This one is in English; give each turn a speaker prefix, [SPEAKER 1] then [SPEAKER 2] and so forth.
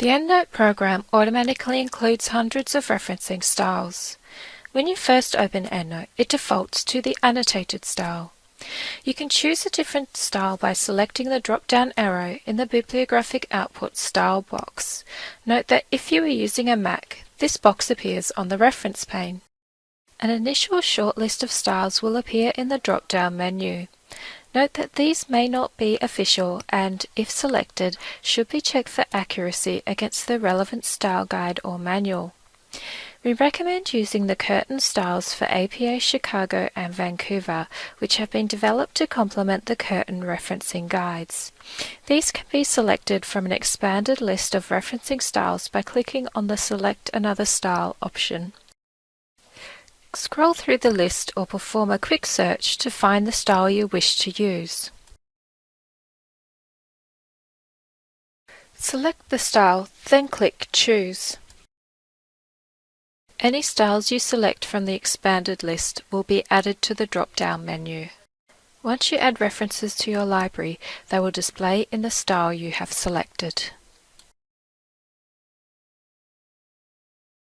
[SPEAKER 1] The EndNote program automatically includes hundreds of referencing styles. When you first open EndNote, it defaults to the annotated style. You can choose a different style by selecting the drop-down arrow in the bibliographic output style box. Note that if you are using a Mac, this box appears on the reference pane. An initial short list of styles will appear in the drop-down menu. Note that these may not be official and, if selected, should be checked for accuracy against the relevant style guide or manual. We recommend using the Curtin styles for APA Chicago and Vancouver, which have been developed to complement the Curtin referencing guides. These can be selected from an expanded list of referencing styles by clicking on the Select Another Style option. Scroll through the list or perform a quick search to find the style you wish to use. Select the style, then click Choose. Any styles you select from the expanded list will be added to the drop-down menu. Once you add references to your library, they will display in the style you have selected.